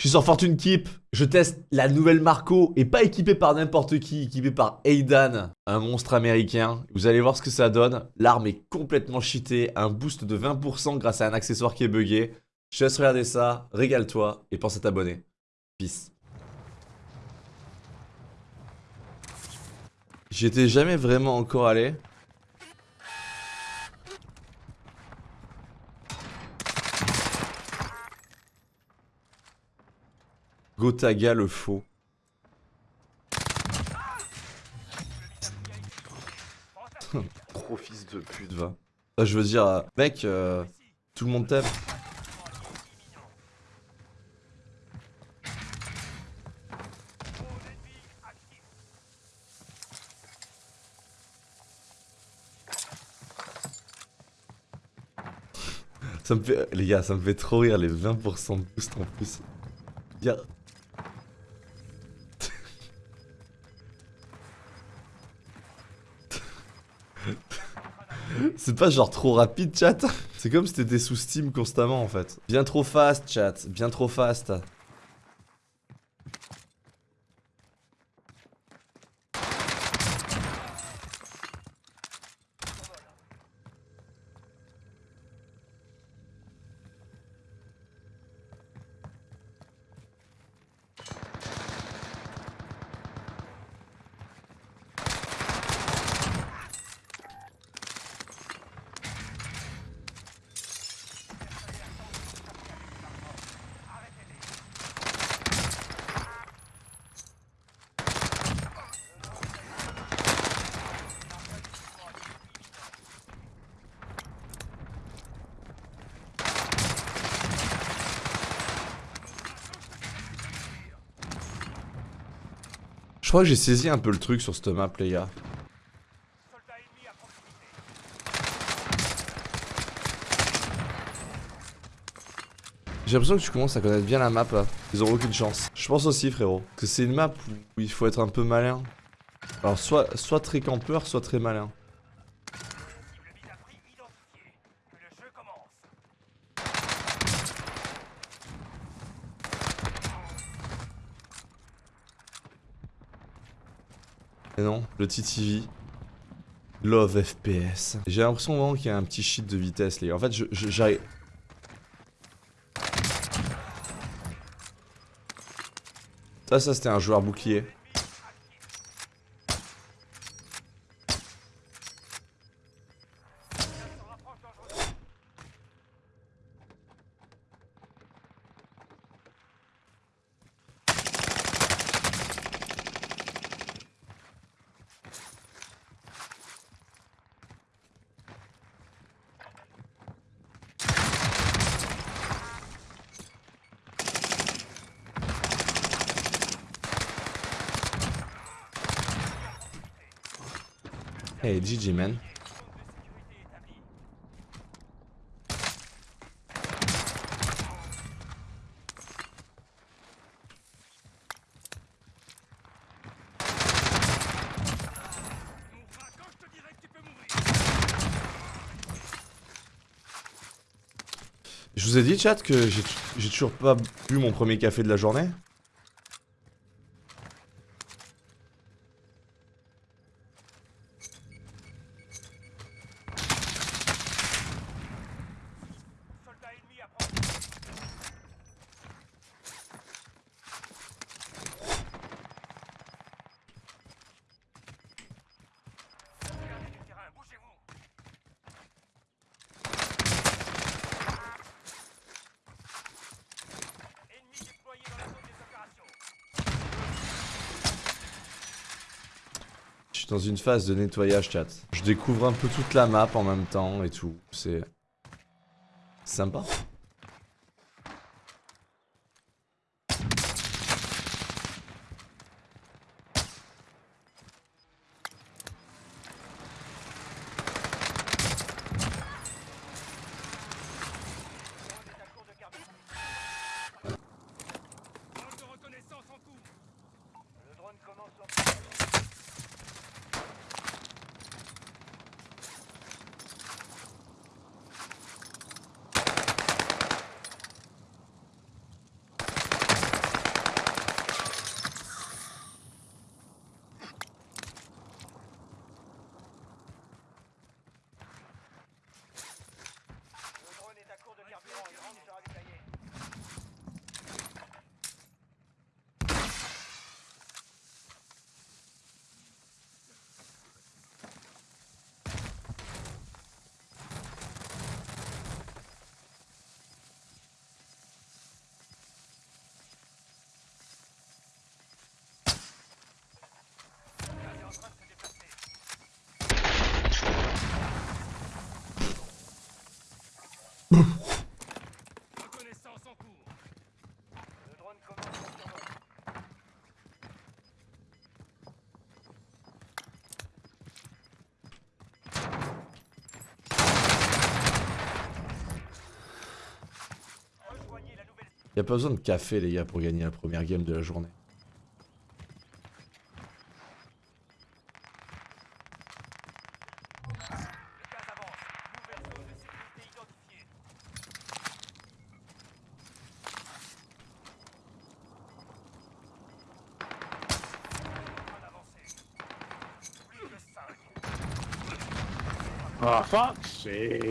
Je suis sur Fortune Keep, je teste la nouvelle Marco et pas équipé par n'importe qui, équipé par Aidan, un monstre américain. Vous allez voir ce que ça donne. L'arme est complètement cheatée, un boost de 20% grâce à un accessoire qui est buggé. Je te laisse regarder ça, régale-toi et pense à t'abonner. Peace. J'y étais jamais vraiment encore allé. Gotaga le faux. Gros fils de pute, va. Ah, je veux dire, euh, mec, euh, tout le monde t'aime. ça me fait, les gars, ça me fait trop rire les 20% de boost en plus. C'est pas genre trop rapide, chat C'est comme si t'étais sous Steam constamment, en fait. Bien trop fast, chat. Bien trop fast. Je crois que j'ai saisi un peu le truc sur cette map, les gars. J'ai l'impression que tu commences à connaître bien la map. Ils ont aucune chance. Je pense aussi frérot. Que c'est une map où il faut être un peu malin. Alors soit, soit très campeur, soit très malin. Non, le TTV. Love FPS. J'ai l'impression vraiment qu'il y a un petit shit de vitesse, les gars. En fait, j'arrive... Ça, ça, c'était un joueur bouclier. Hey, GG, man. Je vous ai dit chat que j'ai toujours pas bu mon premier café de la journée dans une phase de nettoyage chat. Je découvre un peu toute la map en même temps et tout. C'est sympa. Y a pas besoin de café les gars pour gagner la première game de la journée. Oh, fuck's sake.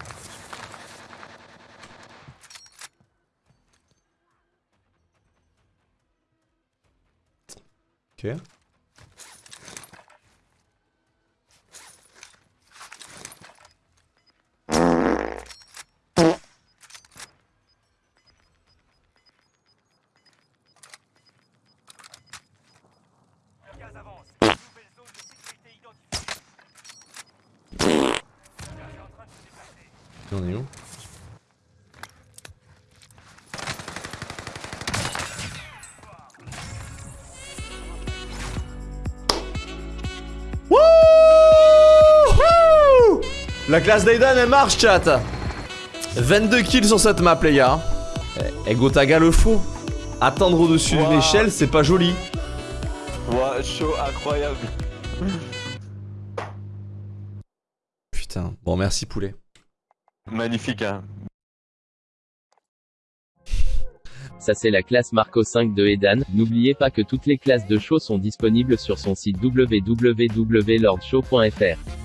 Okay. On est où? Wouhou! La classe d'Aidan elle marche chat. 22 kills sur cette map les gars. Eh, Gotaga le faux Attendre au-dessus d'une Wow. échelle c'est pas joli. Ouah, chaud, incroyable. Putain, bon merci poulet Magnifique, hein. Ça c'est la classe Marco 5 de Edan. N'oubliez pas que toutes les classes de show sont disponibles sur son site www.lordshow.fr.